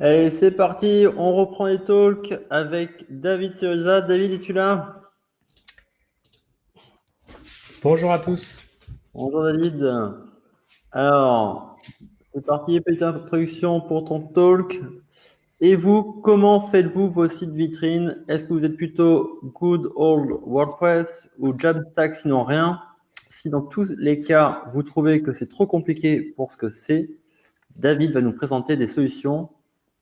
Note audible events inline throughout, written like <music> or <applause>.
Allez, c'est parti, on reprend les talks avec David Syriza. David, es-tu là? Bonjour à tous. Bonjour David. Alors, c'est parti, petite introduction pour ton talk. Et vous, comment faites-vous vos sites vitrines? Est-ce que vous êtes plutôt good old WordPress ou Jamstack sinon rien? Si dans tous les cas, vous trouvez que c'est trop compliqué pour ce que c'est, David va nous présenter des solutions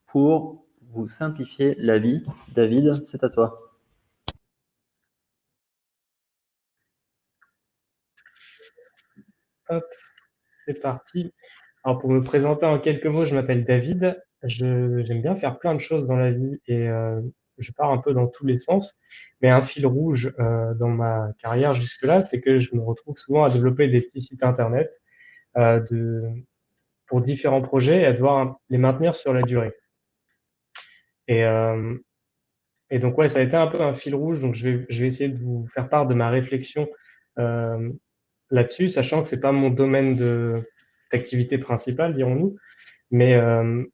pour vous simplifier la vie. David, c'est à toi. Hop, c'est parti. Alors pour me présenter en quelques mots, je m'appelle David. J'aime bien faire plein de choses dans la vie et euh, je pars un peu dans tous les sens. Mais un fil rouge euh, dans ma carrière jusque-là, c'est que je me retrouve souvent à développer des petits sites internet euh, pour différents projets et à devoir les maintenir sur la durée. Et, euh, et donc, ouais, ça a été un peu un fil rouge. Donc, je vais, je vais essayer de vous faire part de ma réflexion euh, là-dessus, sachant que c'est pas mon domaine d'activité principale, dirons-nous. Mais euh,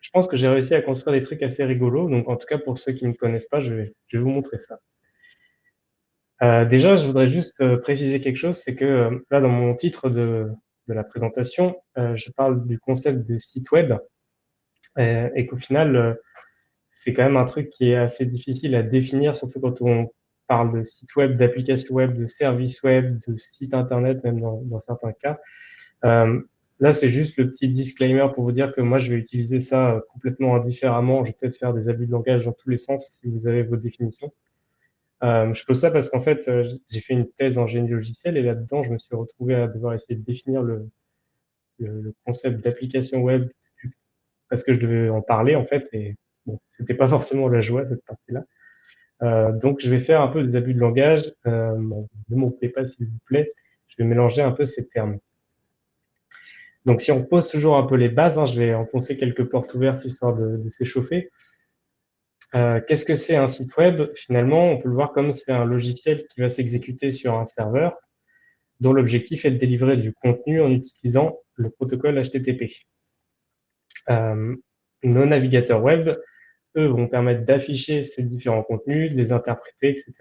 je pense que j'ai réussi à construire des trucs assez rigolos. Donc, en tout cas, pour ceux qui ne connaissent pas, je vais, je vais vous montrer ça. Euh, déjà, je voudrais juste euh, préciser quelque chose, c'est que euh, là, dans mon titre de, de la présentation, je parle du concept de site web et qu'au final, c'est quand même un truc qui est assez difficile à définir, surtout quand on parle de site web, d'application web, de service web, de site internet, même dans, certains cas. Euh, là, c'est juste le petit disclaimer pour vous dire que moi, je vais utiliser ça euh, complètement indifféremment. Je vais peut-être faire des abus de langage dans tous les sens si vous avez vos définitions. Euh, je pose ça parce qu'en fait, j'ai fait une thèse en génie logiciel et là-dedans, je me suis retrouvé à devoir essayer de définir le, concept d'application web parce que je devais en parler en fait C'était pas forcément la joie cette partie-là. Euh, donc, je vais faire un peu des abus de langage. Euh, ne m'en pas, s'il vous plaît. Je vais mélanger un peu ces termes. Donc, si on pose toujours un peu les bases, hein, je vais enfoncer quelques portes ouvertes histoire de, s'échauffer. Euh, Qu'est-ce que c'est un site web? Finalement, on peut le voir comme c'est un logiciel qui va s'exécuter sur un serveur dont l'objectif est de délivrer du contenu en utilisant le protocole HTTP. Nos navigateurs web eux, vont permettre d'afficher ces différents contenus, de les interpréter, etc.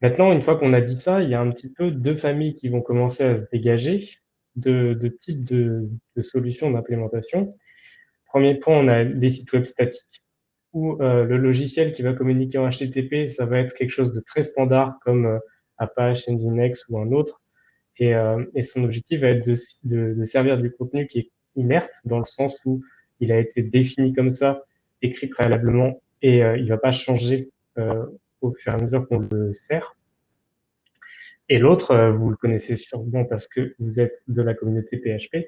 Maintenant, une fois qu'on a dit ça, il y a un petit peu deux familles qui vont commencer à se dégager, de, types de, solutions d'implémentation. Premier point, on a les sites web statiques, où euh, le logiciel qui va communiquer en HTTP, ça va être quelque chose de très standard comme euh, Apache, Nginx ou un autre. Et, euh, son objectif va être de, de, servir du contenu qui est inerte, dans le sens où il a été défini comme ça, écrit préalablement, et euh, il va pas changer euh, au fur et à mesure qu'on le sert. Et l'autre, euh, vous le connaissez sûrement parce que vous êtes de la communauté PHP,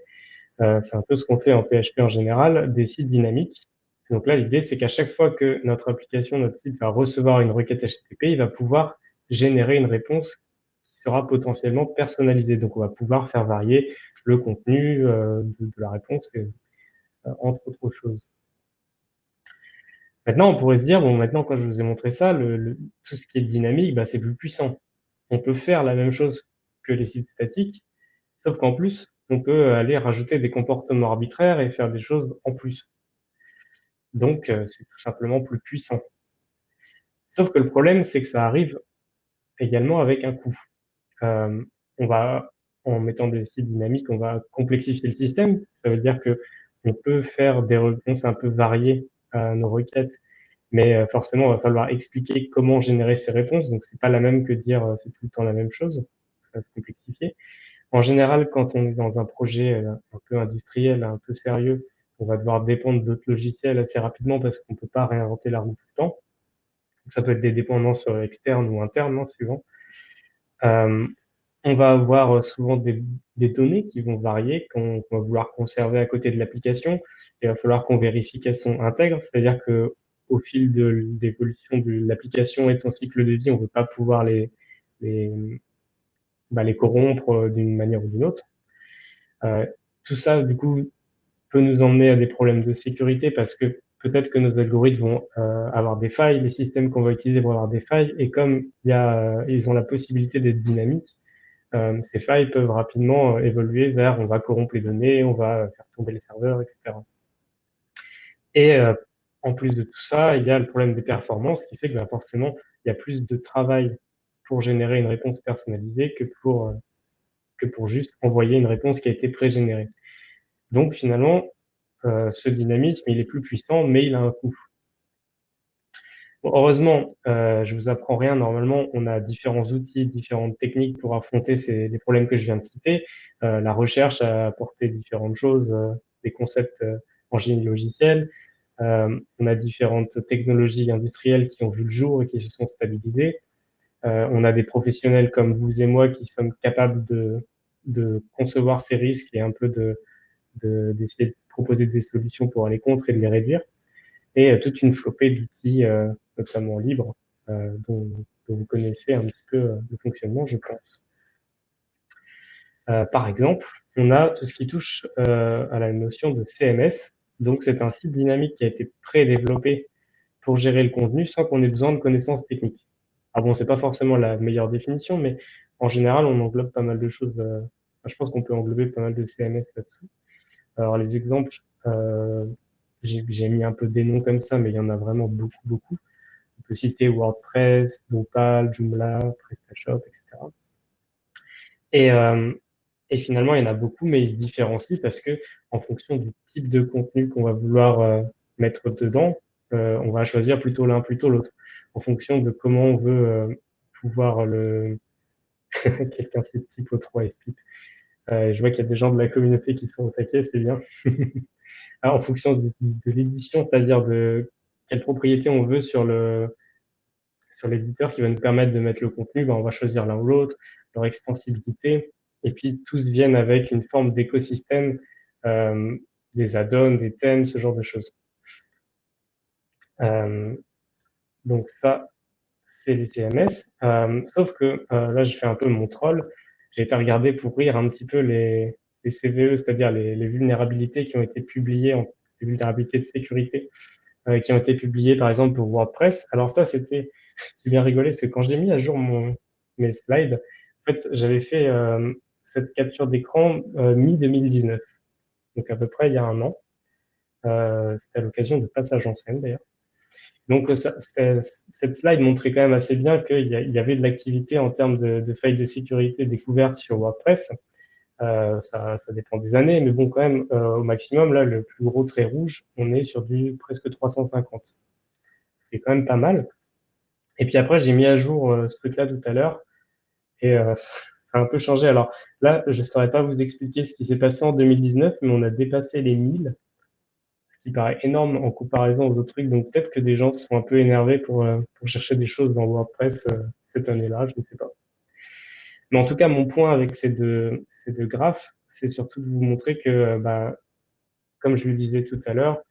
euh, c'est un peu ce qu'on fait en PHP en général, des sites dynamiques. Donc là, l'idée, c'est qu'à chaque fois que notre application, notre site va recevoir une requête HTTP, il va pouvoir générer une réponse qui sera potentiellement personnalisée. Donc, on va pouvoir faire varier le contenu euh, de, la réponse entre autres choses. Maintenant, on pourrait se dire, bon, maintenant, quand je vous ai montré ça, tout ce qui est dynamique, bah, c'est plus puissant. On peut faire la même chose que les sites statiques, sauf qu'en plus, on peut aller rajouter des comportements arbitraires et faire des choses en plus. Donc, euh, c'est tout simplement plus puissant. Sauf que le problème, c'est que ça arrive également avec un coût. Euh, on va, en mettant des sites dynamiques, on va complexifier le système. Ça veut dire que on peut faire des réponses un peu variées à nos requêtes, mais euh, forcément, il va falloir expliquer comment générer ces réponses. Donc, c'est pas la même que dire euh, c'est tout le temps la même chose. Ça va se complexifier. En général, quand on est dans un projet euh, un peu industriel, un peu sérieux, on va devoir dépendre d'autres logiciels assez rapidement parce qu'on peut pas réinventer la roue tout le temps. Ça peut être des dépendances externes ou internes, hein, suivant. Euh, on va avoir euh, souvent des, données qui vont varier, qu'on va vouloir conserver à côté de l'application. Il va falloir qu'on vérifie qu'elles sont intègres, c'est-à-dire que au fil de l'évolution de l'application et de son cycle de vie, on ne veut pas pouvoir les, les, bah, corrompre euh, d'une manière ou d'une autre. Euh, tout ça, du coup, peut nous emmener à des problèmes de sécurité parce que peut-être que nos algorithmes vont avoir des failles, les systèmes qu'on va utiliser vont avoir des failles, et comme ils ont la possibilité d'être dynamiques, euh, ces failles peuvent rapidement euh, évoluer vers on va corrompre les données, on va faire tomber les serveurs, etc. Et en plus de tout ça, il y a le problème des performances qui fait que bah, forcément, il y a plus de travail pour générer une réponse personnalisée que pour, que pour juste envoyer une réponse qui a été pré-générée. Donc finalement, ce dynamisme, il est plus puissant, mais il a un coût heureusement, euh, je vous apprends rien. Normalement, on a différents outils, différentes techniques pour affronter ces, les problèmes que je viens de citer. Euh, la recherche a apporté différentes choses, euh, des concepts euh, en génie logiciel. Euh, on a différentes technologies industrielles qui ont vu le jour et qui se sont stabilisées. on a des professionnels comme vous et moi qui sommes capables de, de concevoir ces risques et un peu de d'essayer de, de proposer des solutions pour aller contre et de les réduire et toute une flopée d'outils notamment libre, euh, dont, vous connaissez un petit peu euh, le fonctionnement, je pense. Euh, par exemple, on a tout ce qui touche à la notion de CMS. Donc, c'est un site dynamique qui a été pré-développé pour gérer le contenu sans qu'on ait besoin de connaissances techniques. Ah bon, c'est pas forcément la meilleure définition, mais en général, on englobe pas mal de choses. je pense qu'on peut englober pas mal de CMS là-dessous. Alors, les exemples, j'ai mis un peu des noms comme ça, mais il y en a vraiment beaucoup, beaucoup. Citer WordPress, Drupal, Joomla, PrestaShop, etc. Et, euh, et finalement, il y en a beaucoup, mais ils se différencient parce que en fonction du type de contenu qu'on va vouloir euh, mettre dedans, euh, on va choisir plutôt l'un, plutôt l'autre, en fonction de comment on veut pouvoir le... <laughs> Quelqu'un cite typo 3 et Euh, je vois qu'il y a des gens de la communauté qui sont au taquet, c'est bien. <laughs> en fonction de, de l'édition, c'est-à-dire de quelle propriété on veut sur le sur l'éditeur qui va nous permettre de mettre le contenu, ben on va choisir l'un ou l'autre, leur extensibilité, et puis tous viennent avec une forme d'écosystème, euh, des add-ons, des thèmes, ce genre de choses. Euh, donc ça, c'est les CMS. Euh, sauf que là, je fais un peu mon troll. J'ai été regarder pour rire un petit peu les, CVE, c'est-à-dire les, vulnérabilités qui ont été publiées, les vulnérabilités de sécurité qui ont été publiés par exemple pour WordPress. Alors ça, c'était, j'ai bien rigolé, parce que quand j'ai mis à jour mes slides, en fait, j'avais fait euh, cette capture d'écran euh, mi-2019, donc à peu près il y a un an. c'était à l'occasion de passage en scène d'ailleurs. Donc cette slide montrait quand même assez bien qu'il y, avait de l'activité en termes de, failles de sécurité découvertes sur WordPress. Euh, ça, dépend des années, mais bon, quand même, euh, au maximum, là, le plus gros trait rouge, on est sur du presque 350. C'est quand même pas mal. Et puis après, j'ai mis à jour euh, ce truc-là tout à l'heure, et <laughs> ça a un peu changé. Alors là, je ne saurais pas vous expliquer ce qui s'est passé en 2019, mais on a dépassé les 1000, ce qui paraît énorme en comparaison aux autres trucs. Donc peut-être que des gens se sont un peu énervés pour, pour chercher des choses dans WordPress cette année-là, je ne sais pas. Mais en tout cas, mon point avec ces deux, ces deux graphes, c'est surtout de vous montrer que, bah, comme je le disais tout à l'heure,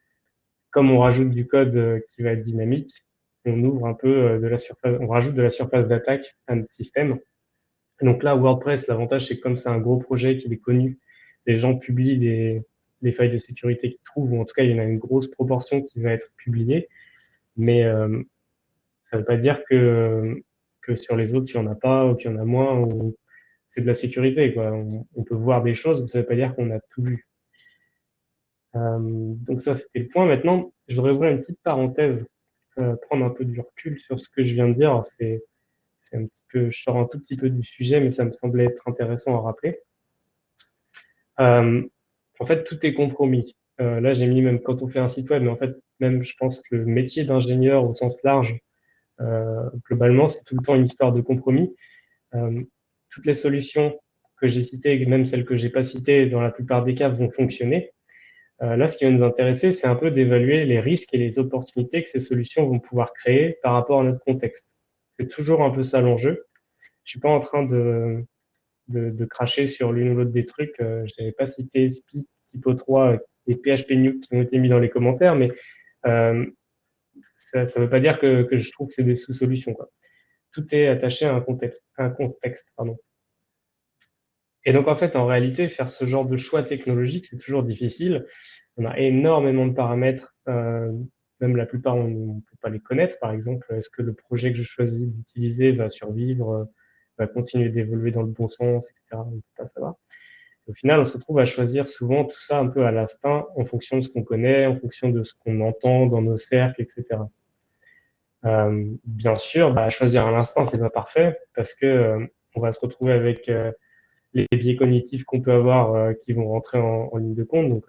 comme on rajoute du code euh, qui va être dynamique, on ouvre un peu euh, de la surface, on rajoute de la surface d'attaque à notre système. Donc là, WordPress, l'avantage, c'est que comme c'est un gros projet qu'il est connu, les gens publient des, failles de sécurité qu'ils trouvent, ou en tout cas, il y en a une grosse proportion qui va être publiée. Mais euh, ça ne veut pas dire que sur les autres, il n'y en a pas ou qu'il y en a moins. C'est de la sécurité. On, peut voir des choses, mais ça ne veut pas dire qu'on a tout vu. Euh, donc ça, c'était le point. Maintenant, je voudrais ouvrir une petite parenthèse, euh, prendre un peu du recul sur ce que je viens de dire. C'est un petit peu, je sors un tout petit peu du sujet, mais ça me semblait être intéressant à rappeler. Euh, en fait, tout est compromis. là, j'ai mis même quand on fait un site web, mais en fait, même je pense que le métier d'ingénieur au sens large, euh, globalement, c'est tout le temps une histoire de compromis. Euh, toutes les solutions que j'ai citées, même celles que j'ai pas citées, dans la plupart des cas, vont fonctionner. Euh, là, ce qui va nous intéresser, c'est un peu d'évaluer les risques et les opportunités que ces solutions vont pouvoir créer par rapport à notre contexte. C'est toujours un peu ça l'enjeu. Je suis pas en train de, de, de cracher sur l'une ou l'autre des trucs. Euh, je n'avais pas cité SPI, Typo 3 et PHP Nuke qui ont été mis dans les commentaires, mais euh, ça ne veut pas dire que, que je trouve que c'est des sous-solutions. Tout est attaché à un contexte. un contexte pardon. Et donc, en fait, en réalité, faire ce genre de choix technologique, c'est toujours difficile. On a énormément de paramètres, euh, même la plupart, on ne peut pas les connaître. Par exemple, est-ce que le projet que je choisis d'utiliser va survivre, va continuer d'évoluer dans le bon sens, etc. On ne peut pas savoir. Au final, on se retrouve à choisir souvent tout ça un peu à l'instinct, en fonction de ce qu'on connaît, en fonction de ce qu'on entend dans nos cercles, etc. Euh, bien sûr, bah, choisir à l'instinct, c'est pas parfait parce que euh, on va se retrouver avec euh, les biais cognitifs qu'on peut avoir euh, qui vont rentrer en, en, ligne de compte. Donc,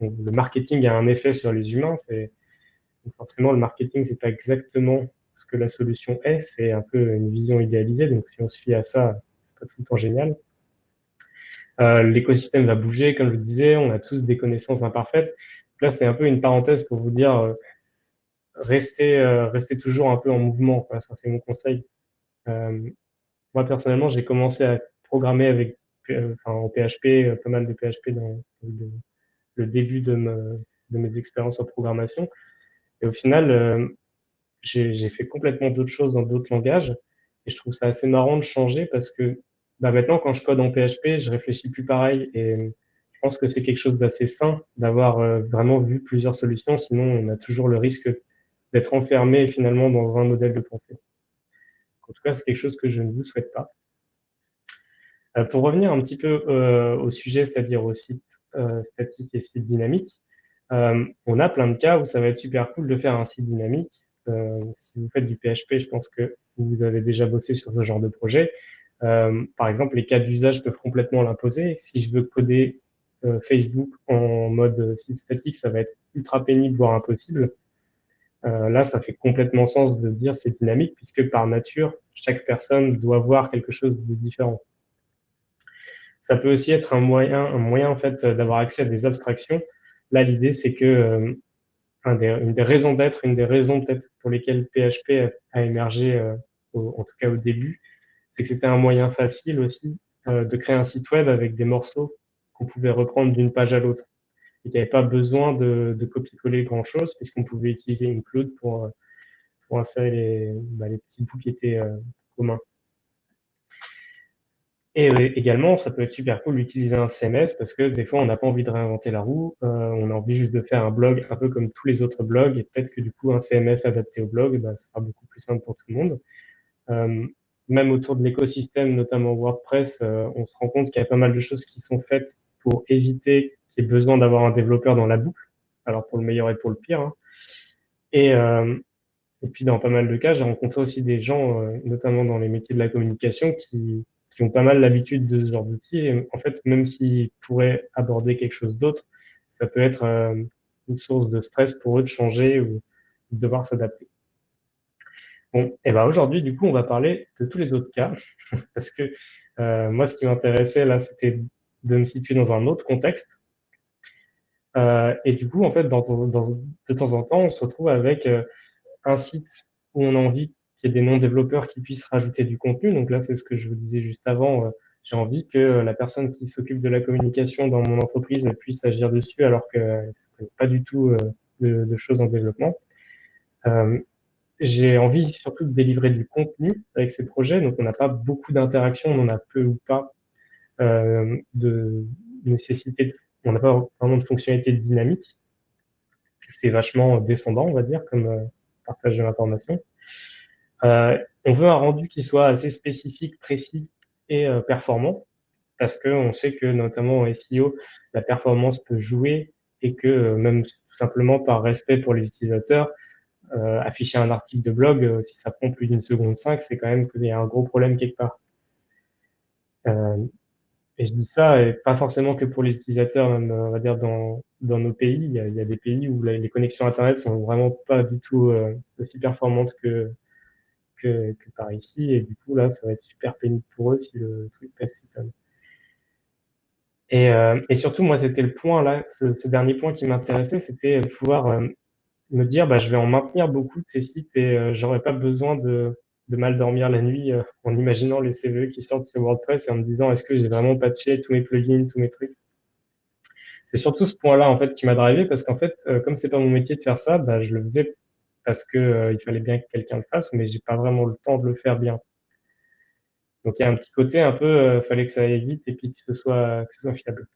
le marketing a un effet sur les humains. C'est forcément le marketing, c'est pas exactement ce que la solution est. C'est un peu une vision idéalisée. Donc, si on se fie à ça, c'est pas tout le temps génial. Euh, L'écosystème va bouger, comme je le disais. On a tous des connaissances imparfaites. là, c'est un peu une parenthèse pour vous dire euh, restez, euh, restez toujours un peu en mouvement. Ça, c'est mon conseil. Euh, moi, personnellement, j'ai commencé à programmer avec, enfin, en PHP, pas mal de PHP dans le, début de, me, de, mes expériences en programmation. Et au final, j'ai fait complètement d'autres choses dans d'autres langages. Et je trouve ça assez marrant de changer parce que bah maintenant, quand je code en PHP, je réfléchis plus pareil. Et je pense que c'est quelque chose d'assez sain d'avoir vraiment vu plusieurs solutions. Sinon, on a toujours le risque d'être enfermé finalement dans un modèle de pensée. En tout cas, c'est quelque chose que je ne vous souhaite pas. Euh, pour revenir un petit peu euh, au sujet, c'est-à-dire au site euh, statique et site dynamique, on a plein de cas où ça va être super cool de faire un site dynamique. si vous faites du PHP, je pense que vous avez déjà bossé sur ce genre de projet. par exemple, les cas d'usage peuvent complètement l'imposer. Si je veux coder Facebook en mode site statique, ça va être ultra pénible, voire impossible. Là, ça fait complètement sens de dire c'est dynamique puisque par nature, chaque personne doit voir quelque chose de différent. Ça peut aussi être un moyen, un moyen en fait d'avoir accès à des abstractions. Là, l'idée c'est que euh, des, une des raisons d'être, une des raisons peut-être pour lesquelles PHP a émergé, euh, en tout cas au début, c'est que c'était un moyen facile aussi euh, de créer un site web avec des morceaux qu'on pouvait reprendre d'une page à l'autre il n'y avait pas besoin de, de copier-coller grand-chose, puisqu'on pouvait utiliser Include pour, pour insérer les, bah, les petits bouts qui étaient euh, communs. Et euh, également, ça peut être super cool d'utiliser un CMS parce que des fois, on n'a pas envie de réinventer la roue, euh, on a envie juste de faire un blog un peu comme tous les autres blogs et peut-être que du coup, un CMS adapté au blog, bah, sera beaucoup plus simple pour tout le monde. Euh, même autour de l'écosystème, notamment WordPress, on se rend compte qu'il y a pas mal de choses qui sont faites pour éviter qui ait besoin d'avoir un développeur dans la boucle, alors pour le meilleur et pour le pire. Hein. Et, puis dans pas mal de cas, j'ai rencontré aussi des gens, notamment dans les métiers de la communication, qui, qui ont pas mal l'habitude de ce genre d'outils. Et en fait, même s'ils pourraient aborder quelque chose d'autre, ça peut être euh, une source de stress pour eux de changer ou de devoir s'adapter. Bon, et ben aujourd'hui, du coup, on va parler de tous les autres cas, <laughs> parce que euh, moi, ce qui m'intéressait là, c'était de me situer dans un autre contexte, euh, et du coup, en fait, de temps en temps, on se retrouve avec un site où on a envie des non-développeurs qui puissent rajouter du contenu. Donc là, c'est ce que je vous disais juste avant. Euh, j'ai envie que la personne qui s'occupe de la communication dans mon entreprise puisse agir dessus alors que pas du tout de, choses en développement. j'ai envie surtout de délivrer du contenu avec ces projets. Donc, on n'a pas beaucoup d'interactions, on a peu ou pas de nécessité on n'a pas vraiment de fonctionnalité dynamique. C'est vachement descendant, on va dire, comme euh, partage de l'information. Euh, on veut un rendu qui soit assez spécifique, précis et euh, performant, parce qu'on sait que notamment en SEO, la performance peut jouer et que même tout simplement par respect pour les utilisateurs, afficher un article de blog, si ça prend plus d'une seconde cinq, c'est quand même qu'il y a un gros problème quelque part. Et je dis ça, et pas forcément que pour les utilisateurs, même, on va dire, dans, nos pays. Il y, a, des pays où les connexions Internet sont vraiment pas du tout euh, aussi performantes que, que, par ici. Et du coup, là, ça va être super pénible pour eux si le truc passe si comme. Et, euh, et surtout, moi, c'était le point là, ce, dernier point qui m'intéressait, c'était pouvoir euh, me dire, bah, je vais en maintenir beaucoup de ces sites et euh, j'aurais pas besoin de de mal dormir la nuit euh, en imaginant les CVE qui sortent sur WordPress et en me disant est-ce que j'ai vraiment patché tous mes plugins, tous mes trucs? C'est surtout ce point-là en fait qui m'a drivé parce qu'en fait, comme c'est pas mon métier de faire ça, bah, je le faisais parce que euh, il fallait bien que quelqu'un le fasse, mais j'ai pas vraiment le temps de le faire bien. Donc il y a un petit côté un peu, fallait que ça aille vite et puis que ce soit, fiable.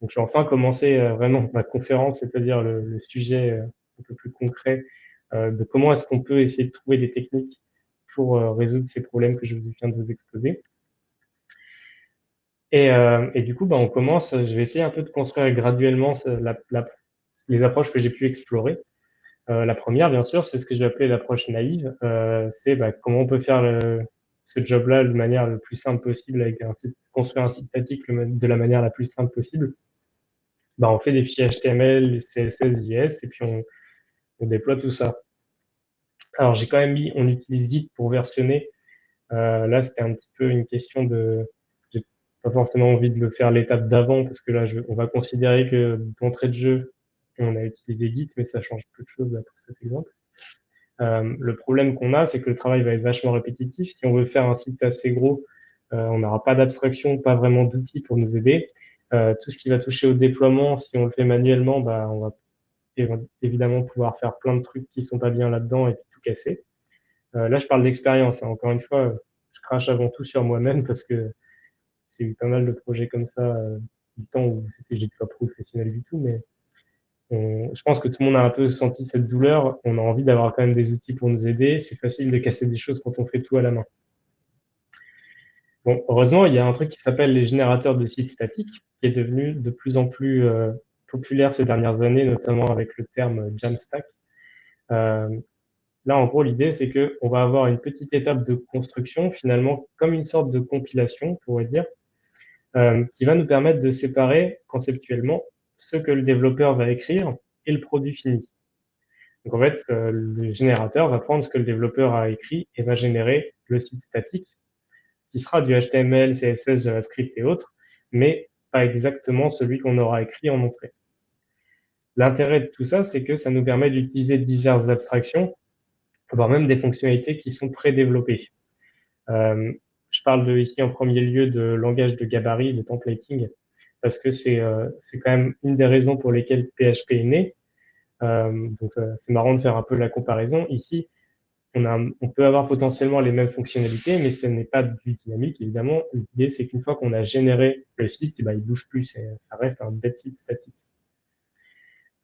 Donc j'ai enfin commencé vraiment ma conférence, c'est-à-dire le, sujet un peu plus concret euh, de comment est-ce qu'on peut essayer de trouver des techniques pour euh, résoudre ces problèmes que je viens de vous exposer. Et, euh, du coup, bah, on commence, je vais essayer un peu de construire graduellement les approches que j'ai pu explorer. Euh, la première, bien sûr, c'est ce que je vais appeler l'approche naïve. Euh, c'est bah, comment on peut faire ce job-là de manière le plus simple possible, construire un site statique de la manière la plus simple possible. Bah, on fait des fichiers HTML, CSS, JS, et puis on, déploie tout ça. Alors, j'ai quand même mis, on utilise Git pour versionner. Euh, là, c'était un petit peu une question de, j'ai pas forcément envie de le faire l'étape d'avant, parce que là, on va considérer que d'entrée de jeu, on a utilisé Git, mais ça change peu de choses là, pour cet exemple. Euh, le problème qu'on a, c'est que le travail va être vachement répétitif. Si on veut faire un site assez gros, euh, on n'aura pas d'abstraction, pas vraiment d'outils pour nous aider. Euh, tout ce qui va toucher au déploiement, si on le fait manuellement, bah, on va évidemment pouvoir faire plein de trucs qui sont pas bien là-dedans et tout casser. Là, je parle d'expérience. Hein. Encore une fois, je crache avant tout sur moi-même parce que j'ai eu pas mal de projets comme ça du temps où j'étais pas professionnel du tout, mais je pense que tout le monde a un peu senti cette douleur. On a envie d'avoir quand même des outils pour nous aider. C'est facile de casser des choses quand on fait tout à la main. Heureusement, il y a un truc qui s'appelle les générateurs de sites statiques, qui est devenu de plus en plus euh, populaire ces dernières années, notamment avec le terme Jamstack. Euh, là, en gros, l'idée, c'est que on va avoir une petite étape de construction, finalement, comme une sorte de compilation, on pourrait dire, euh, qui va nous permettre de séparer conceptuellement ce que le développeur va écrire et le produit fini. Donc en fait, euh, le générateur va prendre ce que le développeur a écrit et va générer le site statique, qui sera du HTML, CSS, JavaScript et autres, mais pas exactement celui qu'on aura écrit en entrée. L'intérêt de tout ça, c'est que ça nous permet d'utiliser diverses abstractions, voire même des fonctionnalités qui sont prédéveloppées. Euh, je parle ici en premier lieu de langage de gabarit, de templating, parce que c'est euh, c'est quand même une des raisons pour lesquelles PHP est né. Euh, donc c'est marrant de faire un peu la comparaison. Ici, on, peut avoir potentiellement les mêmes fonctionnalités, mais ce n'est pas du dynamique, évidemment. L'idée, c'est qu'une fois qu'on a généré le site, eh ben, il bouge plus, ça reste un bête site statique.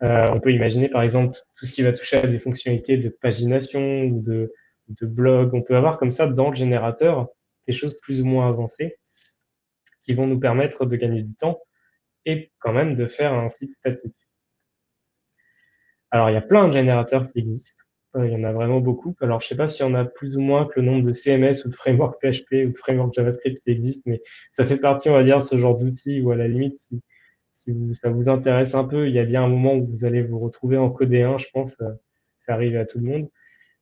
Euh, on peut imaginer, par exemple, tout ce qui va toucher à des fonctionnalités de pagination ou de blog. On peut avoir comme ça, dans le générateur, des choses plus ou moins avancées qui vont nous permettre de gagner du temps et quand même de faire un site statique. Alors, il y a plein de générateurs qui existent. Euh, il y en a vraiment beaucoup. Alors, je sais pas s'il y en a plus ou moins que le nombre de CMS ou de framework PHP ou de framework JavaScript qui existent, mais ça fait partie, on va dire, ce genre d'outils où à la limite, si, ça vous intéresse un peu, il y a bien un moment où vous allez vous retrouver en code 1, je pense. Euh, ça arrive à tout le monde.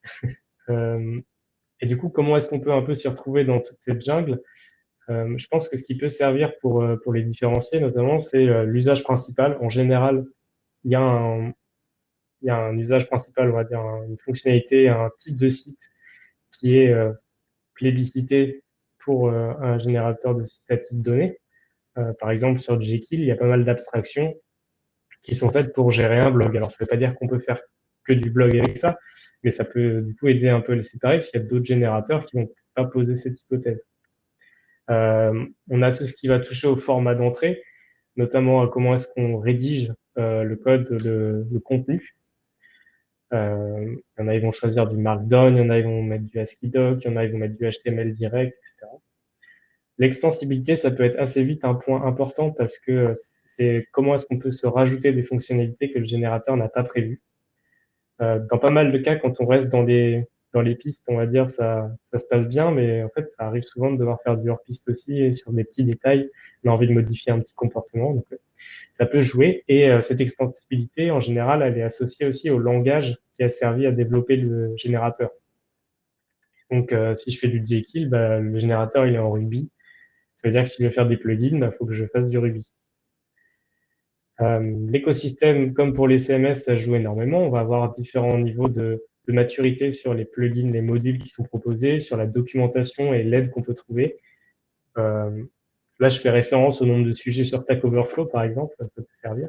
<laughs> euh, et du coup, comment est-ce qu'on peut un peu s'y retrouver dans toute cette jungle? Euh, je pense que ce qui peut servir pour, euh, les différencier, notamment, c'est euh, l'usage principal. En général, il y, a un, usage principal, on va dire, une fonctionnalité, un type de site qui est plébiscité pour un générateur de statique de données. par exemple, sur Jekyll, il y a pas mal d'abstractions qui sont faites pour gérer un blog. Alors, ça ne veut pas dire qu'on peut faire que du blog avec ça, mais ça peut du coup aider un peu les séparer, parce qu'il y a d'autres générateurs qui vont pas poser cette hypothèse. Euh, on a tout ce qui va toucher au format d'entrée, notamment à comment est-ce qu'on rédige euh, le code, le, contenu. Euh, il y en a, ils vont choisir du Markdown, il y en a, ils vont mettre du ASCII doc, il y en a, ils vont mettre du HTML direct, etc. L'extensibilité, ça peut être assez vite un point important parce que c'est comment est-ce qu'on peut se rajouter des fonctionnalités que le générateur n'a pas prévues. Euh, dans pas mal de cas, quand on reste dans des dans les pistes, on va dire, ça, se passe bien, mais en fait, ça arrive souvent de devoir faire du hors-piste aussi, et sur des petits détails, on a envie de modifier un petit comportement, donc ça peut jouer. Et euh, cette extensibilité, en général, elle est associée aussi au langage qui a servi à développer le générateur. Donc, euh, si je fais du Jekyll, bah, le générateur, il est en Ruby. Ça veut dire que si je veux faire des plugins, il bah, faut que je fasse du Ruby. Euh, l'écosystème, comme pour les CMS, ça joue énormément. On va avoir différents niveaux de, de maturité sur les plugins, les modules qui sont proposés, sur la documentation et l'aide qu'on peut trouver. Euh, là, je fais référence au nombre de sujets sur Stack Overflow, par exemple, ça peut servir.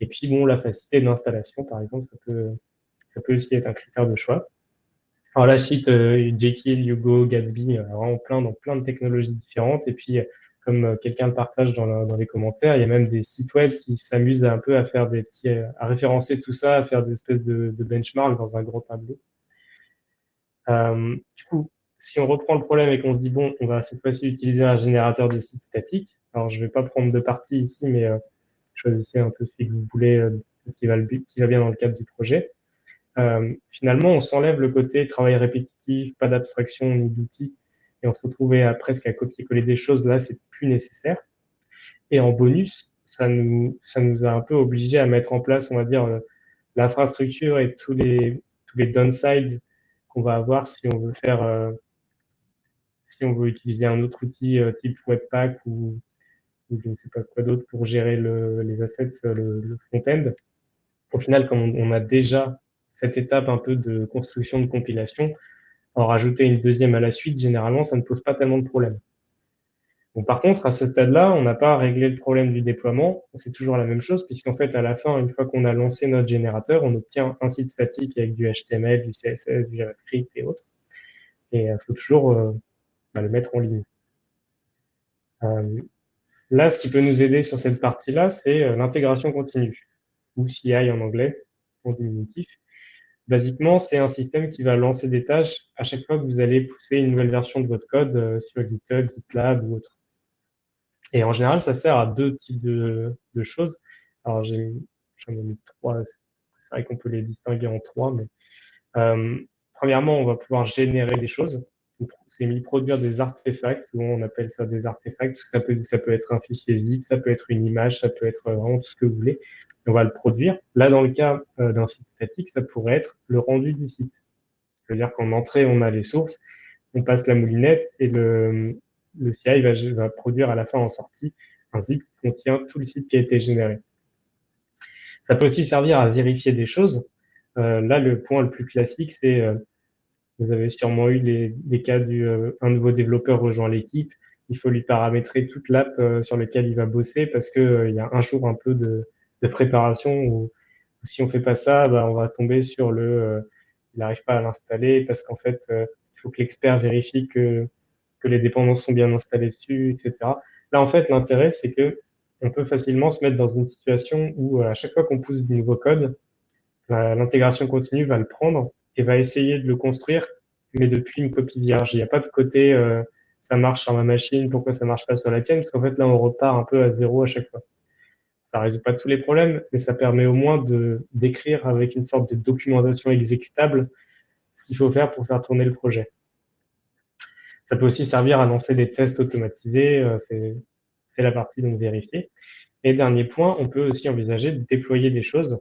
Et puis, bon, la facilité d'installation, par exemple, ça peut, ça peut aussi être un critère de choix. Alors là, je cite euh, Jekyll, Hugo, Gatsby, euh, vraiment plein dans plein de technologies différentes. Et puis, comme euh, quelqu'un le partage dans, les commentaires, il y a même des sites web qui s'amusent un peu à faire des petits, euh, à référencer tout ça, à faire des espèces de, de benchmarks dans un gros tableau. Euh, du coup, si on reprend le problème et qu'on se dit, bon, on va cette fois-ci utiliser un générateur de site statique, alors je ne vais pas prendre de partie ici, mais choisissez un peu celui que vous voulez, qui, va qui va bien dans le cadre du projet. Finalement, on s'enlève le côté travail répétitif, pas d'abstraction ni d'outils, et on se retrouve à, presque à copier-coller des choses. Là, c'est plus nécessaire. Et en bonus, ça nous, ça nous a un peu obligé à mettre en place, on va dire, euh, l'infrastructure et tous les, tous les downsides qu'on va avoir si on veut faire, euh, si on veut utiliser un autre outil euh, type Webpack ou, ou je ne sais pas quoi d'autre pour gérer le, les assets, le, le front-end. Au final, comme on a déjà cette étape un peu de construction de compilation, en rajouter une deuxième à la suite, généralement, ça ne pose pas tellement de problèmes. Par contre, à ce stade-là, on n'a pas réglé le problème du déploiement. C'est toujours la même chose, puisqu'en fait, à la fin, une fois qu'on a lancé notre générateur, on obtient un site statique avec du HTML, du CSS, du JavaScript et autres. Et il euh, faut toujours euh, bah, le mettre en ligne. Euh, là, ce qui peut nous aider sur cette partie-là, c'est l'intégration continue, ou CI en anglais, en diminutif. Basiquement, c'est un système qui va lancer des tâches à chaque fois que vous allez pousser une nouvelle version de votre code euh, sur GitHub, GitLab ou autre. Et en général, ça sert à deux types de, choses. Alors, j'en ai, mis trois. C'est vrai qu'on peut les distinguer en trois, mais euh, premièrement, on va pouvoir générer des choses. C'est mis produire des artefacts, on appelle ça des artefacts, ça peut, ça peut être un fichier zip, ça peut être une image, ça peut être vraiment tout ce que vous voulez on va le produire. Là, dans le cas euh, d'un site statique, ça pourrait être le rendu du site. C'est-à-dire qu'en entrée, on a les sources, on passe la moulinette et le, le CI va, produire à la fin en sortie un site qui contient tout le site qui a été généré. Ça peut aussi servir à vérifier des choses. Euh, là, le point le plus classique, c'est euh, vous avez sûrement eu les, des cas du un nouveau développeur rejoint l'équipe. Il faut lui paramétrer toute l'app sur laquelle il va bosser parce que il y a un jour un peu de, de préparation où, si on fait pas ça, bah, on va tomber sur le euh, il n'arrive pas à l'installer parce qu'en fait, euh, il faut que l'expert vérifie que, que les dépendances sont bien installées dessus, etc. Là, en fait, l'intérêt, c'est que on peut facilement se mettre dans une situation où euh, à chaque fois qu'on pousse du nouveau code, l'intégration continue va le prendre et va essayer de le construire, mais depuis une copie vierge. Il n'y a pas de côté ça marche sur ma machine, pourquoi ça marche pas sur la tienne, parce qu'en fait là on repart un peu à zéro à chaque fois. Ça résout pas tous les problèmes, mais ça permet au moins de d'écrire avec une sorte de documentation exécutable ce qu'il faut faire pour faire tourner le projet. Ça peut aussi servir à lancer des tests automatisés, euh, c'est la partie donc vérifier. Et dernier point, on peut aussi envisager de déployer des choses,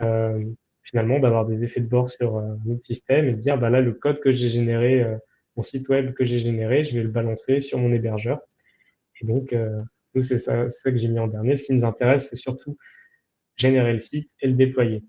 euh, finalement d'avoir des effets de bord sur euh, notre système et de dire bah là le code que j'ai généré, euh, mon site web que j'ai généré, je vais le balancer sur mon hébergeur. Et donc nous, c'est ça, que j'ai mis en dernier. Ce qui nous intéresse, c'est surtout générer le site et le déployer.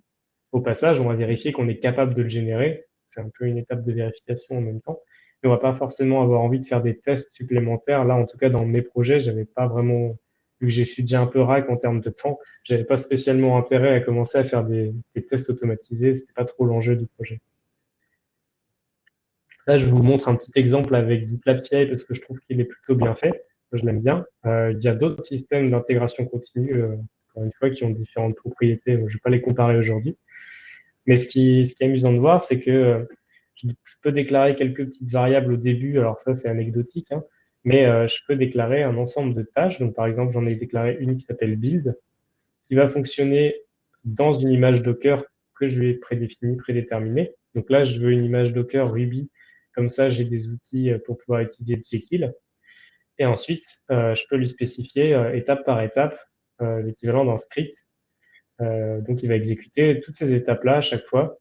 Au passage, on va vérifier qu'on est capable de le générer. C'est un peu une étape de vérification en même temps. Mais on va pas forcément avoir envie de faire des tests supplémentaires. Là, en tout cas, dans mes projets, j'avais pas vraiment, vu que j'ai suis déjà un peu rack en termes de temps, j'avais pas spécialement intérêt à commencer à faire des, tests automatisés. C'était pas trop l'enjeu du projet. Là, je vous montre un petit exemple avec GitLab CI parce que je trouve qu'il est plutôt bien fait je l'aime bien. Euh, il y a d'autres systèmes d'intégration continue, euh, encore une fois, qui ont différentes propriétés. Je ne vais pas les comparer aujourd'hui. Mais ce qui, ce qui est amusant de voir, c'est que euh, je, peux déclarer quelques petites variables au début. Alors ça, c'est anecdotique, hein, mais je peux déclarer un ensemble de tâches. Donc, par exemple, j'en ai déclaré une qui s'appelle build, qui va fonctionner dans une image Docker que je vais prédéfinir, prédéterminer. Donc là, je veux une image Docker Ruby. Comme ça, j'ai des outils pour pouvoir utiliser Jekyll. Et ensuite, euh, je peux lui spécifier euh, étape par étape euh, l'équivalent d'un script. donc, il va exécuter toutes ces étapes-là à chaque fois.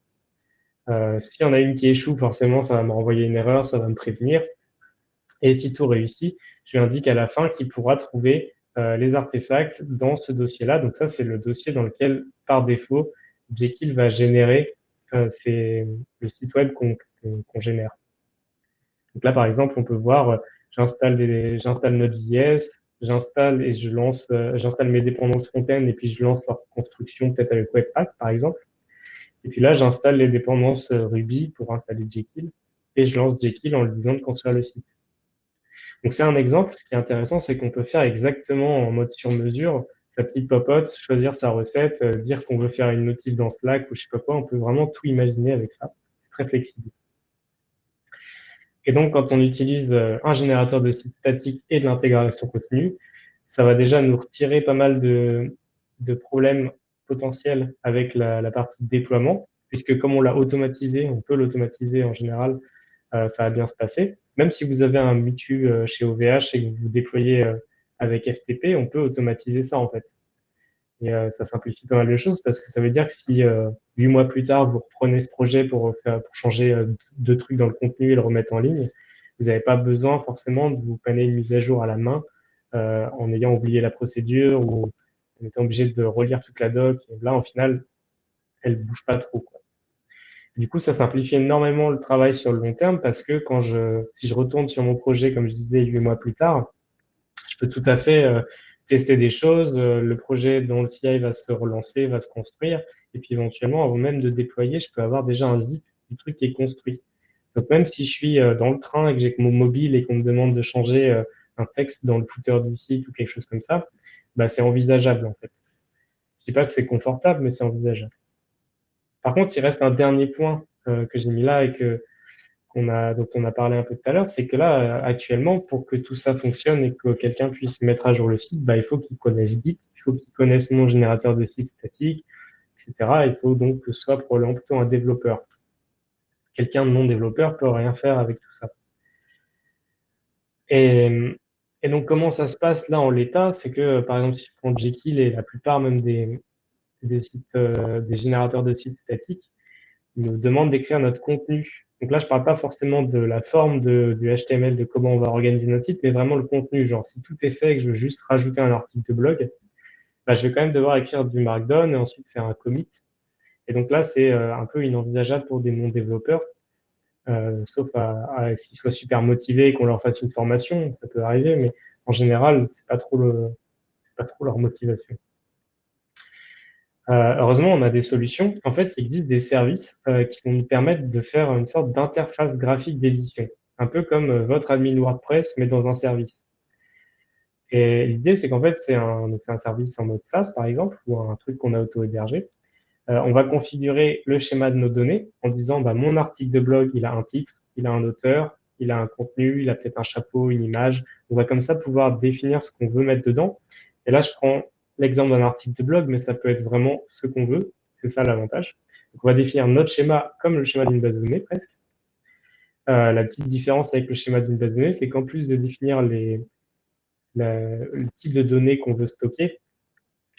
S'il y en a une qui échoue, forcément, ça va me renvoyer une erreur, ça va me prévenir. Et si tout réussit, je lui indique à la fin qu'il pourra trouver les artefacts dans ce dossier-là. Donc ça, c'est le dossier dans lequel, par défaut, Jekyll va générer le site web qu'on génère. Donc là, par exemple, on peut voir j'installe j'installe Node.js, j'installe et je lance, euh, j'installe mes dépendances front-end et puis je lance leur construction peut-être avec Webpack par exemple. Et puis là, j'installe les dépendances euh, Ruby pour installer Jekyll et je lance Jekyll en lui disant de construire le site. Donc c'est un exemple. Ce qui est intéressant, c'est qu'on peut faire exactement en mode sur mesure sa petite popote, choisir sa recette, euh, dire qu'on veut faire une notif dans Slack ou je sais pas quoi. On peut vraiment tout imaginer avec ça. C'est très flexible. Et donc, quand on utilise un générateur de site statique et de l'intégration continue, ça va déjà nous retirer pas mal de, problèmes potentiels avec la, partie déploiement, puisque comme on l'a automatisé, on peut l'automatiser en général, euh, ça va bien se passer. Même si vous avez un mutu euh, chez OVH et que vous déployez euh, avec FTP, on peut automatiser ça en fait. Et ça simplifie pas mal de choses parce que ça veut dire que si huit mois plus tard vous reprenez ce projet pour pour changer deux trucs dans le contenu et le remettre en ligne, vous n'avez pas besoin forcément de vous paner une mise à jour à la main en ayant oublié la procédure ou en étant obligé de relire toute la doc. Et là, en final, elle bouge pas trop. Quoi. Du coup, ça simplifie énormément le travail sur le long terme parce que quand je, si je retourne sur mon projet, comme je disais huit mois plus tard, je peux tout à fait euh, tester des choses. Euh, le projet dont le CI va se relancer, va se construire. Et puis éventuellement, avant même de déployer, je peux avoir déjà un zip du truc qui est construit. Donc même si je suis euh, dans le train et que j'ai mon mobile et qu'on me demande de changer un texte dans le footer du site ou quelque chose comme ça, bah, c'est envisageable en fait. Je dis pas que c'est confortable, mais c'est envisageable. Par contre, il reste un dernier point euh, que j'ai mis là et que dont on a parlé un peu tout à l'heure, c'est que là, actuellement, pour que tout ça fonctionne et que quelqu'un puisse mettre à jour le site, bah, il faut qu'il connaisse Git, il faut qu'il connaisse mon générateur de site statique, etc. Il faut donc que ce soit probablement plutôt un développeur. Quelqu'un de non développeur peut rien faire avec tout ça. Et, et donc, comment ça se passe là en l'état? C'est que, par exemple, si je prends Jekyll et la plupart même des, des, sites, euh, des générateurs de sites statiques, nous demandent d'écrire notre contenu. Donc là, je parle pas forcément de la forme de, du HTML, de comment on va organiser notre site, mais vraiment le contenu. Genre, si tout est fait et que je veux juste rajouter un article de blog, bah, je vais quand même devoir écrire du Markdown et ensuite faire un commit. Et donc là, c'est euh, un peu inenvisageable pour des non-développeurs, euh, sauf à, à s'ils soient super motivés et qu'on leur fasse une formation, ça peut arriver, mais en général, c'est pas trop pas trop leur motivation. Euh, heureusement, on a des solutions. En fait, il existe des services euh, qui vont nous permettre de faire une sorte d'interface graphique d'édition, un peu comme euh, votre admin WordPress, mais dans un service. Et l'idée, c'est qu'en fait, c'est un, service en mode SaaS, par exemple, ou un truc qu'on a auto-hébergé. on va configurer le schéma de nos données en disant, bah, mon article de blog, il a un titre, il a un auteur, il a un contenu, il a peut-être un chapeau, une image. On va comme ça pouvoir définir ce qu'on veut mettre dedans. Et là, je prends l'exemple d'un article de blog, mais ça peut être vraiment ce qu'on veut. C'est ça l'avantage. On va définir notre schéma comme le schéma d'une base de données presque. Euh, la petite différence avec le schéma d'une base de données, c'est qu'en plus de définir les, le type de données qu'on veut stocker,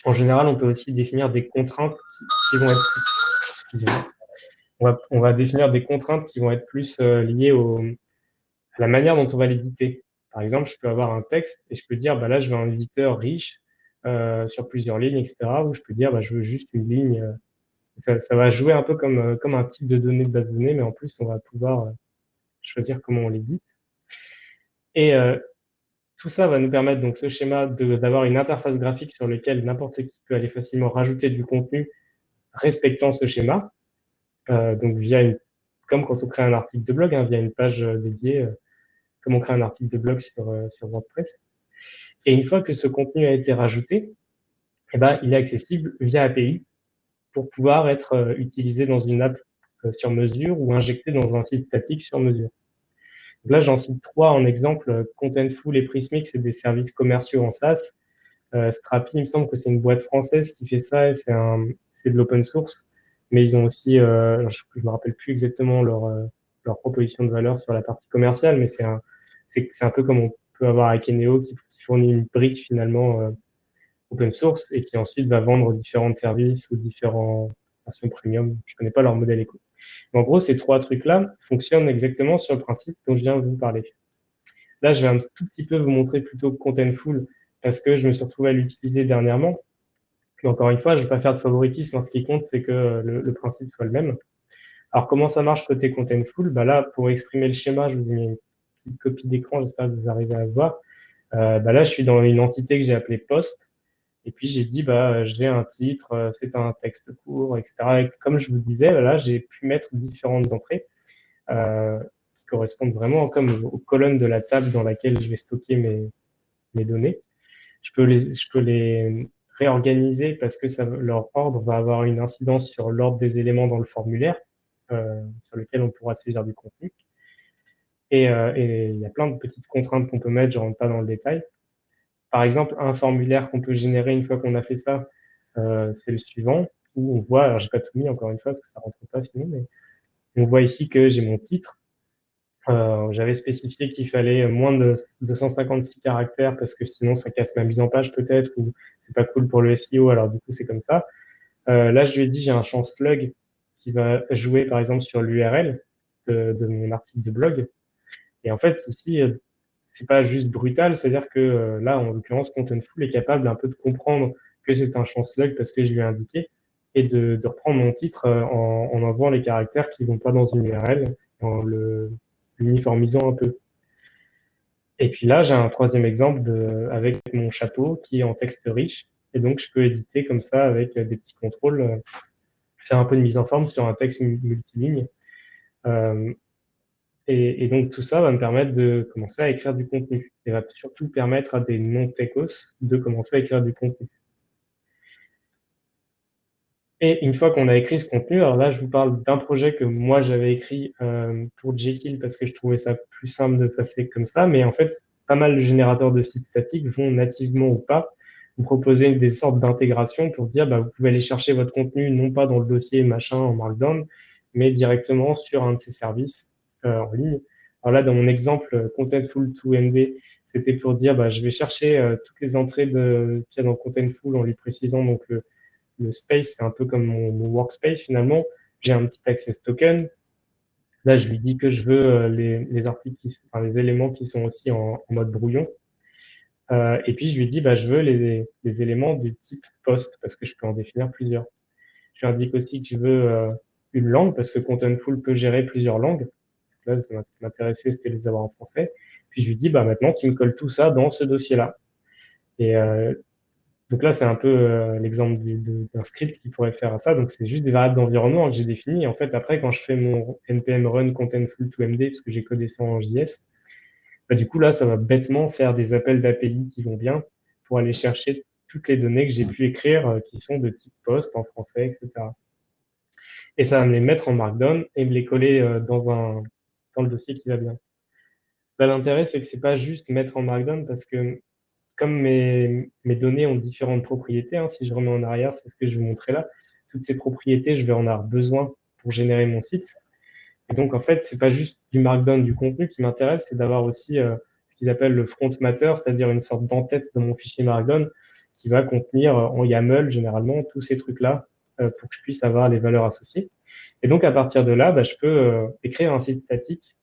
en général, on peut aussi définir des contraintes qui, vont être plus, on va, on va, définir des contraintes qui vont être plus euh, liées à la manière dont on va l'éditer. Par exemple, je peux avoir un texte et je peux dire, bah là, je veux un éditeur riche euh, sur plusieurs lignes, etc. Où je peux dire, bah, je veux juste une ligne. Euh, ça, ça, va jouer un peu comme, euh, comme un type de données de base de données, mais en plus, on va pouvoir choisir comment on l'édite. Et tout ça va nous permettre, donc, ce schéma d'avoir une interface graphique sur laquelle n'importe qui peut aller facilement rajouter du contenu respectant ce schéma. Euh, donc, via une, comme quand on crée un article de blog, hein, via une page dédiée, comme on crée un article de blog sur, sur WordPress. Et une fois que ce contenu a été rajouté, eh ben, il est accessible via API pour pouvoir être euh, utilisé dans une app euh, sur mesure ou injecté dans un site statique sur mesure. là, j'en cite trois en exemple. Contentful et Prismix, c'est des services commerciaux en SaaS. Euh, Strapi, il me semble que c'est une boîte française qui fait ça et c'est de l'open source. Mais ils ont aussi, euh, je, ne me rappelle plus exactement leur, euh, proposition de valeur sur la partie commerciale, mais c'est un, peu comme on peut avoir Akeneo qui, qui fournit une brique finalement euh, open source et qui ensuite va vendre différents services ou différents versions premium. Je connais pas leur modèle éco. en gros, ces trois trucs-là fonctionnent exactement sur le principe dont je viens de vous parler. Là, je vais un tout petit peu vous montrer plutôt Contentful parce que je me suis retrouvé à l'utiliser dernièrement. Mais encore une fois, je ne vais pas faire de favoritisme. Ce qui compte, c'est que le, le, principe soit le même. Alors, comment ça marche côté Contentful bah Là, pour exprimer le schéma, je vous ai mis une petite copie d'écran. J'espère que vous arrivez à voir. Euh, bah là, je suis dans une entité que j'ai appelée post. Et puis j'ai dit, bah, j'ai un titre, euh, c'est un texte court, etc. Et comme je vous disais, là, j'ai pu mettre différentes entrées euh, qui correspondent vraiment comme aux colonnes de la table dans laquelle je vais stocker mes, mes données. Je peux les, je peux les réorganiser parce que ça, leur ordre va avoir une incidence sur l'ordre des éléments dans le formulaire euh, sur lequel on pourra saisir du contenu. Et, et, il y a plein de petites contraintes qu'on peut mettre, je rentre pas dans le détail. Par exemple, un formulaire qu'on peut générer une fois qu'on a fait ça, c'est le suivant, où on voit, alors j'ai pas tout mis encore une fois parce que ça rentre pas sinon, mais on voit ici que j'ai mon titre. Euh, J'avais spécifié qu'il fallait moins de 256 caractères parce que sinon ça casse ma mise en page peut-être ou c'est pas cool pour le SEO. Alors du coup c'est comme ça. Euh, là je lui ai dit j'ai un champ slug qui va jouer par exemple sur l'URL de, mon article de blog. Et en fait ici euh, c'est pas juste brutal, c'est-à-dire que euh, là en l'occurrence Contentful est capable un peu de comprendre que c'est un champ slug parce que je lui ai indiqué et de, reprendre mon titre euh, en, en envoyant les caractères qui vont pas dans une URL, en le uniformisant un peu. Et puis là, j'ai un troisième exemple avec mon chapeau qui est en texte riche. Et donc, je peux éditer comme ça avec des petits contrôles, faire un peu de mise en forme sur un texte multiligne. Et, donc, tout ça va me permettre de commencer à écrire du contenu. Et va surtout permettre à des non-techos de commencer à écrire du contenu. Et une fois qu'on a écrit ce contenu, alors là, je vous parle d'un projet que moi j'avais écrit euh, pour Jekyll parce que je trouvais ça plus simple de passer comme ça. Mais en fait, pas mal de générateurs de sites statiques vont nativement ou pas vous proposer des sortes d'intégration pour dire bah, vous pouvez aller chercher votre contenu non pas dans le dossier machin en Markdown, mais directement sur un de ces services en ligne. Alors là, dans mon exemple Contentful 2MD, c'était pour dire bah, je vais chercher euh, toutes les entrées qu'il y a dans Contentful en lui précisant donc le le space, c'est un peu comme mon, workspace finalement. J'ai un petit access token. Là, je lui dis que je veux euh, les, les articles, enfin, les éléments qui sont aussi en, mode brouillon. Euh, et puis, je lui dis, bah, je veux les, les, éléments du type post parce que je peux en définir plusieurs. Je lui indique aussi que je veux euh, une langue parce que Contentful peut gérer plusieurs langues. Ça m'intéressait, c'était les avoir en français. Puis, je lui dis, bah, maintenant, tu me colles tout ça dans ce dossier-là. Et euh, donc là, c'est un peu euh, l'exemple d'un script qui pourrait faire ça. Donc c'est juste des variables d'environnement que j'ai définies. En fait, après, quand je fais mon npm run contentful to md, parce que j'ai codé ça en JS, bah, du coup là, ça va bêtement faire des appels d'API qui vont bien pour aller chercher toutes les données que j'ai pu écrire euh, qui sont de type post en français, etc. Et ça va me les mettre en Markdown et me les coller dans, un, dans le dossier qui va bien. L'intérêt, c'est que c'est pas juste mettre en Markdown parce que comme mes, données ont différentes propriétés, hein, si je remets en arrière, c'est ce que je vous montrer là, toutes ces propriétés, je vais en avoir besoin pour générer mon site. Et donc, en fait, c'est pas juste du markdown du contenu qui m'intéresse, c'est d'avoir aussi euh, ce qu'ils appellent le front matter, c'est-à-dire une sorte d'entête de mon fichier markdown qui va contenir euh, en YAML, généralement, tous ces trucs-là pour que je puisse avoir les valeurs associées. Et donc, à partir de là, bah, je peux écrire un site statique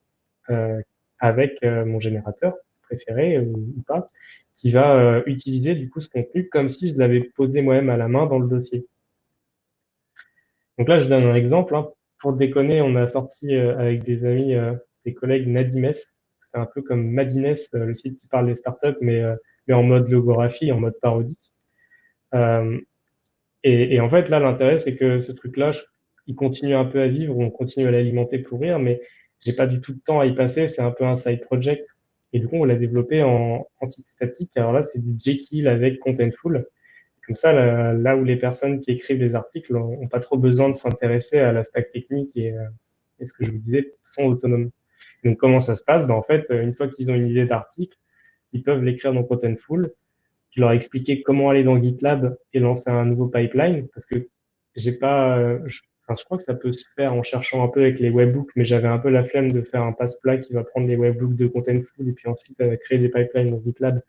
avec mon générateur préféré ou pas, qui va euh, utiliser du coup ce contenu comme si je l'avais posé moi-même à la main dans le dossier. Donc là, je donne un exemple. Hein. Pour déconner, on a sorti euh, avec des amis, euh, des collègues Nadimes. C'est un peu comme Madines, le site qui parle des startups, mais, mais en mode logographie, en mode parodique. Et, en fait, là, l'intérêt, c'est que ce truc-là, il continue un peu à vivre, on continue à l'alimenter pour rire, mais j'ai pas du tout de temps à y passer. C'est un peu un side project. Et du coup, on l'a développé en, en, site statique. Alors là, c'est du Jekyll avec Contentful. Comme ça, là, où les personnes qui écrivent les articles n'ont pas trop besoin de s'intéresser à l'aspect technique et, euh, et, ce que je vous disais, sont autonomes. Donc, comment ça se passe? Ben, En fait, une fois qu'ils ont une idée d'article, ils peuvent l'écrire dans Contentful. Je leur ai expliqué comment aller dans GitLab et lancer un nouveau pipeline parce que j'ai pas, je crois que ça peut se faire en cherchant un peu avec les webbooks, mais j'avais un peu la flemme de faire un passe-plat qui va prendre les webbooks de Contentful et puis ensuite euh, créer des pipelines dans GitLab.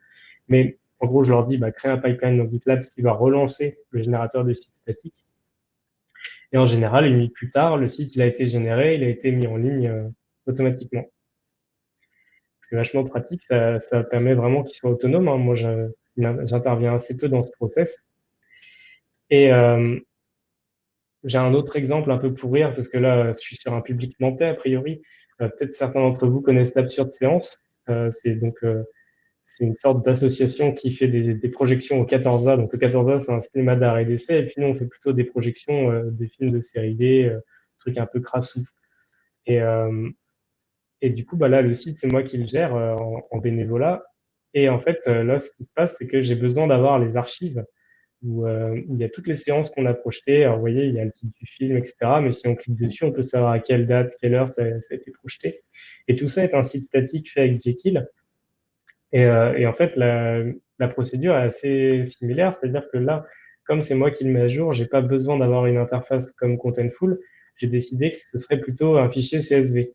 Mais en gros, je leur dis, bah, un pipeline dans GitLab, ce qui va relancer le générateur de site statique. Et en général, une minute plus tard, le site il a été généré, il a été mis en ligne euh, automatiquement. C'est vachement pratique, ça, permet vraiment qu'ils soient autonomes. Hein. Moi, j'interviens assez peu dans ce process. Et, euh, j'ai un autre exemple un peu pour rire, parce que là, je suis sur un public nantais, a priori. Euh, peut-être certains d'entre vous connaissent l'absurde séance. Euh, c'est donc euh, c'est une sorte d'association qui fait des, projections au 14A. Donc le 14A, c'est un cinéma d'art et d'essai. Et puis nous, on fait plutôt des projections des films de série D, trucs un peu crassous. Et, et du coup, bah là, le site, c'est moi qui le gère en, en, bénévolat. Et en fait, là, ce qui se passe, c'est que j'ai besoin d'avoir les archives où, il y a toutes les séances qu'on a projetées. Alors, vous voyez, il y a le titre du film, etc. Mais si on clique dessus, on peut savoir à quelle date, quelle heure ça, a été projeté. Et tout ça est un site statique fait avec Jekyll. Et, et en fait, la, la procédure est assez similaire, c'est-à-dire que là, comme c'est moi qui le mets à jour, j'ai pas besoin d'avoir une interface comme Contentful. J'ai décidé que ce serait plutôt un fichier CSV.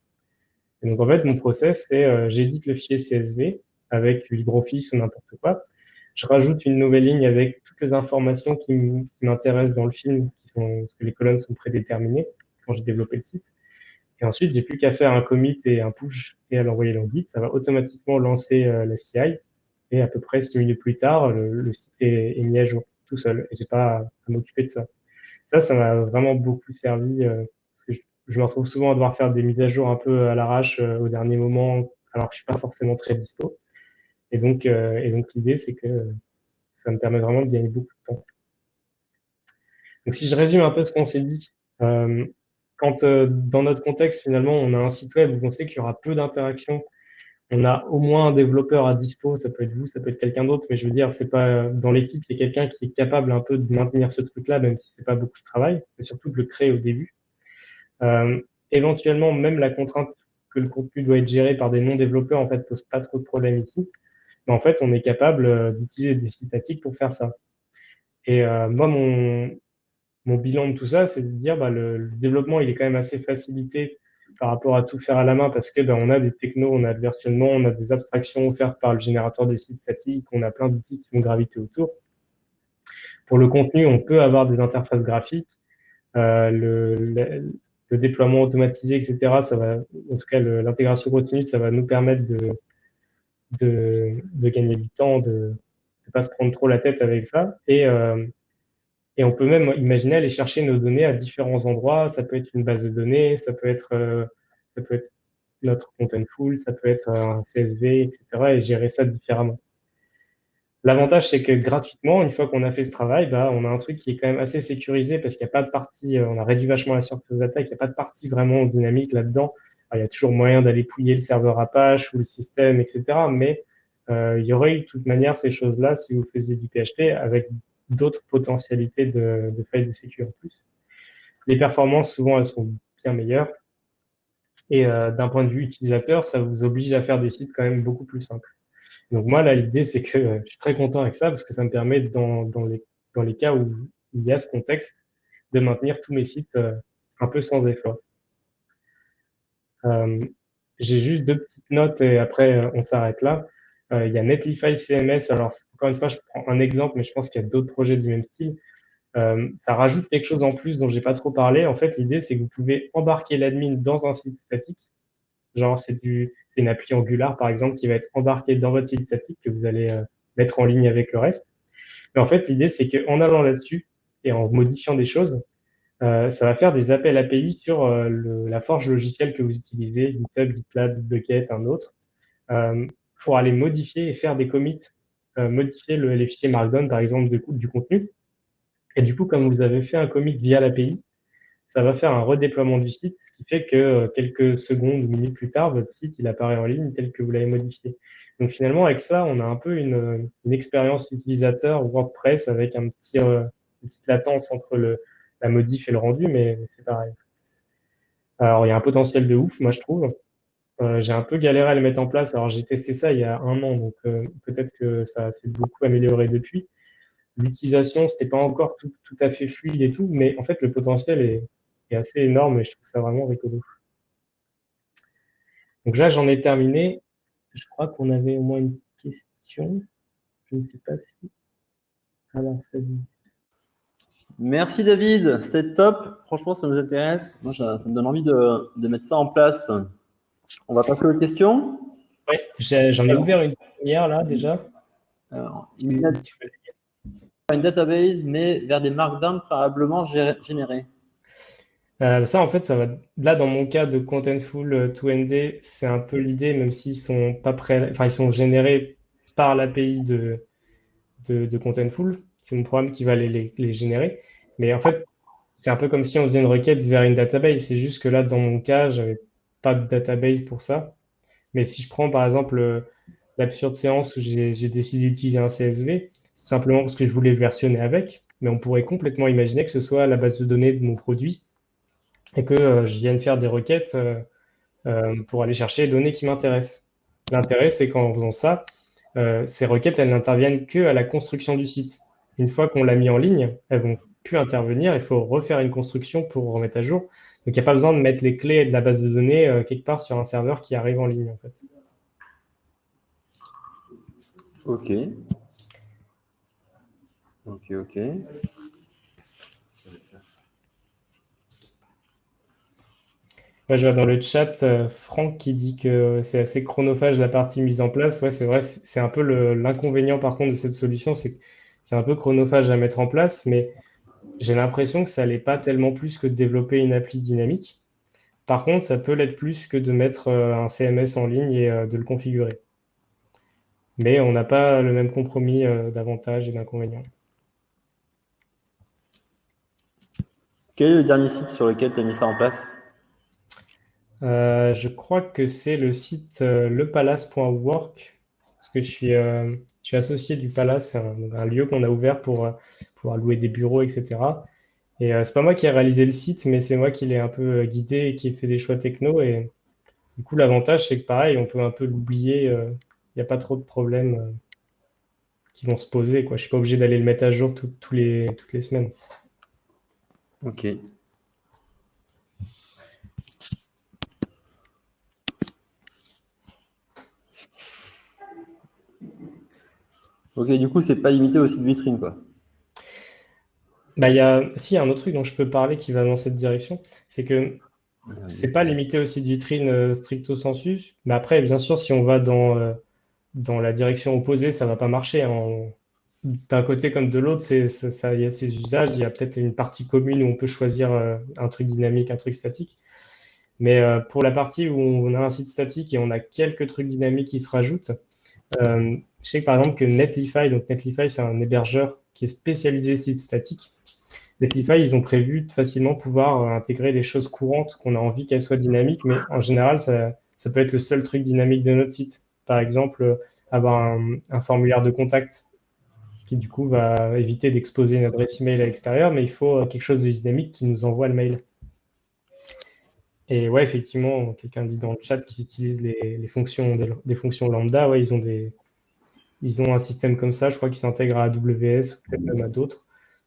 Et donc en fait, mon process, c'est euh, j'édite le fichier CSV avec LibreOffice ou n'importe quoi. Je rajoute une nouvelle ligne avec toutes les informations qui m'intéressent dans le film, qui sont, parce que les colonnes sont prédéterminées quand j'ai développé le site. Et ensuite, j'ai plus qu'à faire un commit et un push et à l'envoyer dans Git. Ça va automatiquement lancer euh, la CI et à peu près six minutes plus tard, le, site est, mis à jour tout seul et j'ai pas à, m'occuper de ça. Ça, ça m'a vraiment beaucoup servi. Euh, parce que je, me retrouve souvent à devoir faire des mises à jour un peu à l'arrache euh, au dernier moment, alors que je suis pas forcément très dispo. Et donc, euh, et donc l'idée, c'est que ça me permet vraiment de gagner beaucoup de temps. Donc, si je résume un peu ce qu'on s'est dit, quand dans notre contexte, finalement, on a un site web où on sait qu'il y aura peu d'interactions on a au moins un développeur à dispo, ça peut être vous, ça peut être quelqu'un d'autre, mais je veux dire, c'est pas dans l'équipe, il y a quelqu'un qui est capable un peu de maintenir ce truc-là, même si c'est pas beaucoup de travail, mais surtout de le créer au début. Euh, éventuellement, même la contrainte que le contenu doit être géré par des non-développeurs, en fait, pose pas trop de problèmes ici. Mais en fait, on est capable euh, d'utiliser des statiques pour faire ça. Et euh, moi, mon, bilan de tout ça, c'est de dire, bah, le, développement, il est quand même assez facilité par rapport à tout faire à la main parce que ben, on a des technos, on a le versionnement, on a des abstractions offertes par le générateur des sites statiques, on a plein d'outils qui vont graviter autour. Pour le contenu, on peut avoir des interfaces graphiques, euh, le, le, déploiement automatisé, etc. Ça va, en tout cas, l'intégration continue, ça va nous permettre de, de, gagner du temps, de ne pas se prendre trop la tête avec ça. Et, euh, et on peut même imaginer aller chercher nos données à différents endroits. Ça peut être une base de données, ça peut être, euh, ça peut être notre full, ça peut être un CSV, etc. et gérer ça différemment. L'avantage, c'est que gratuitement, une fois qu'on a fait ce travail, bah, on a un truc qui est quand même assez sécurisé parce qu'il n'y a pas de partie, euh, on a réduit vachement la surface d'attaque, il n'y a pas de partie vraiment dynamique là-dedans. Il y a toujours moyen d'aller pouiller le serveur Apache ou le système, etc. Mais euh, il y aurait eu de toute manière ces choses-là si vous faisiez du PHP avec d'autres potentialités de, failles de sécurité en plus. Les performances, souvent, elles sont bien meilleures. Et euh, d'un point de vue utilisateur, ça vous oblige à faire des sites quand même beaucoup plus simples. Donc moi, là, l'idée, c'est que je suis très content avec ça parce que ça me permet, dans, dans, les, dans les cas où il y a ce contexte, de maintenir tous mes sites euh, un peu sans effort. Euh, J'ai juste deux petites notes et après, euh, on s'arrête là. Euh, il y a Netlify CMS. Alors, encore une fois, je prends un exemple, mais je pense qu'il y a d'autres projets du même style. Ça rajoute quelque chose en plus dont j'ai pas trop parlé. En fait, l'idée, c'est que vous pouvez embarquer l'admin dans un site statique. Genre, c'est une appli Angular, par exemple, qui va être embarquée dans votre site statique que vous allez mettre en ligne avec le reste. Mais en fait, l'idée, c'est qu'en allant là-dessus et en modifiant des choses, euh, ça va faire des appels API sur euh, la forge logicielle que vous utilisez, GitHub, GitLab, Bucket, un autre. Euh, pour aller modifier et faire des commits, modifier le, les fichiers Markdown, par exemple, du contenu. Et du coup, comme vous avez fait un commit via l'API, ça va faire un redéploiement du site, ce qui fait que quelques secondes ou minutes plus tard, votre site il apparaît en ligne tel que vous l'avez modifié. Donc finalement, avec ça, on a un peu une, expérience utilisateur WordPress avec un petit, une petite latence entre le, la modif et le rendu, mais c'est pareil. Alors, il y a un potentiel de ouf, moi je trouve. Euh, j'ai un peu galéré à le mettre en place. Alors, j'ai testé ça il y a un an, donc euh, peut-être que ça s'est beaucoup amélioré depuis. L'utilisation, c'était pas encore tout, tout, à fait fluide et tout, mais en fait, le potentiel est, est assez énorme et je trouve ça vraiment rigolo. Donc là, j'en ai terminé. Je crois qu'on avait au moins une question. Je ne sais pas si. Alors, ça dit. Merci David, c'était top. Franchement, ça nous intéresse. Moi, ça, ça me donne envie de, de mettre ça en place. On va passer aux questions. Oui, j'en ai, ouvert une première là déjà. Alors, une, database, mais vers des markdowns préalablement générés. Euh, ça, en fait, ça va. Là, dans mon cas de Contentful 2ND, euh, c'est un peu l'idée, même s'ils sont pas prêts, enfin, ils sont générés par l'API de, de, de, Contentful. C'est mon programme qui va les, générer. Mais en fait, c'est un peu comme si on faisait une requête vers une database. C'est juste que là, dans mon cas, j'avais pas de database pour ça. Mais si je prends par exemple l'absurde séance où j'ai décidé d'utiliser un CSV, simplement parce que je voulais le versionner avec, mais on pourrait complètement imaginer que ce soit la base de données de mon produit et que euh, je vienne faire des requêtes euh, euh, pour aller chercher les données qui m'intéressent. L'intérêt, c'est qu'en faisant ça, ces requêtes, elles n'interviennent que à la construction du site. Une fois qu'on l'a mis en ligne, elles vont plus intervenir. Il faut refaire une construction pour remettre à jour. Donc, il n'y a pas besoin de mettre les clés de la base de données quelque part sur un serveur qui arrive en ligne, en fait. Ok. Ok, ok. Moi, je vois dans le chat euh, Franck qui dit que c'est assez chronophage la partie mise en place. Ouais, c'est vrai, c'est un peu l'inconvénient par contre de cette solution, c'est c'est un peu chronophage à mettre en place, mais j'ai l'impression que ça n'est pas tellement plus que de développer une appli dynamique. Par contre, ça peut l'être plus que de mettre euh, un CMS en ligne et euh, de le configurer. Mais on n'a pas le même compromis d'avantages et d'inconvénients. Quel est le dernier site sur lequel tu as mis ça en place? Euh, je crois que c'est le site euh, lepalace.work, que je suis, euh, je suis associé du Palace, un, un lieu qu'on a ouvert pour pouvoir louer des bureaux, etc. Et c'est pas moi qui ai réalisé le site, mais c'est moi qui l'ai un peu guidé et qui ai fait des choix techno. Et du coup, l'avantage, c'est que pareil, on peut un peu l'oublier. Il n'y a pas trop de problèmes qui vont se poser. Quoi. Je suis pas obligé d'aller le mettre à jour toutes les semaines. Ok. Ok, du coup, c'est pas limité au site vitrine, quoi. Bah, il y a, si, un autre truc dont je peux parler qui va dans cette direction, c'est que c'est pas limité au site vitrine euh, stricto sensu. Mais après, bien sûr, si on va dans, euh, dans la direction opposée, ça va pas marcher. Hein. D'un côté comme de l'autre, il y a ces usages. Il y a peut-être une partie commune où on peut choisir euh, un truc dynamique, un truc statique. Mais pour la partie où on a un site statique et on a quelques trucs dynamiques qui se rajoutent, je sais par exemple que Netlify, donc Netlify, c'est un hébergeur qui est spécialisé site statique. Netlify, ils ont prévu de facilement pouvoir euh, intégrer des choses courantes qu'on a envie qu'elles soient dynamiques, mais en général, ça, peut être le seul truc dynamique de notre site. Par exemple, euh, avoir un, formulaire de contact qui du coup va éviter d'exposer une adresse email à l'extérieur, mais il faut quelque chose de dynamique qui nous envoie le mail. Et ouais, effectivement, quelqu'un dit dans le chat qu'ils utilisent les, fonctions, des, fonctions lambda. Ouais, ils ont, des, ils ont un système comme ça, je crois, qui s'intègre à AWS ou peut-être même à d'autres,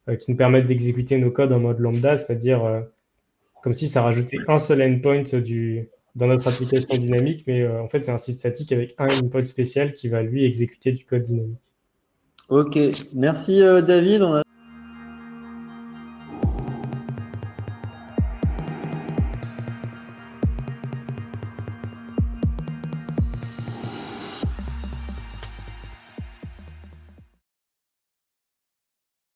euh, qui nous permettent d'exécuter nos codes en mode lambda, c'est-à-dire euh, comme si ça rajoutait un seul endpoint du, dans notre application dynamique, mais euh, en fait, c'est un site statique avec un endpoint spécial qui va lui exécuter du code dynamique. Ok, merci David.